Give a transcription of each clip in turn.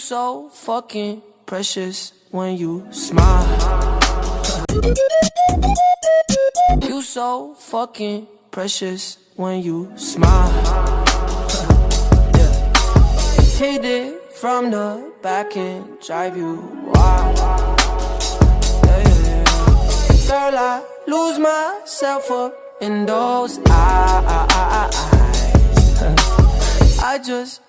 so fucking precious when you smile. You so fucking precious when you smile. Yeah. Hit it from the back and drive you wild. Yeah, yeah. Girl, I lose myself up in those eyes. I just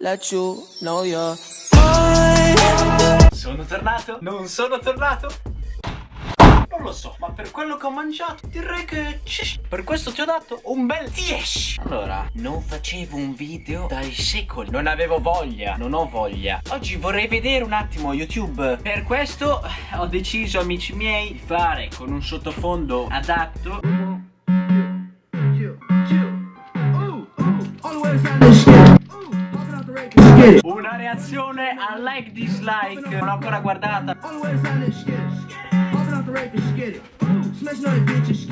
let you know you're mine. Sono tornato? Non sono tornato? Non lo so, ma per quello che ho mangiato direi che per questo ti ho dato un bel 10 Allora, non facevo un video dai secoli Non avevo voglia, non ho voglia Oggi vorrei vedere un attimo YouTube Per questo eh, ho deciso, amici miei, di fare con un sottofondo adatto Una reazione a like dislike Non l'ho ancora guardata. Smashing on the bitches,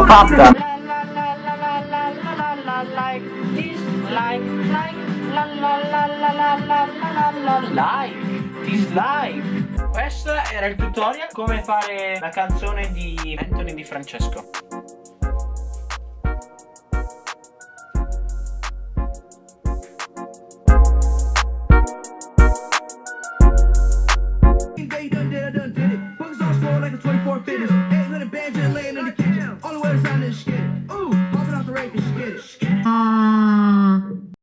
l'ho fatta! Like, dislike Questo era il tutorial come fare la canzone di Anthony Di Francesco Day done did, I done did it. Buckets on slow like a 24 fitness. Yeah.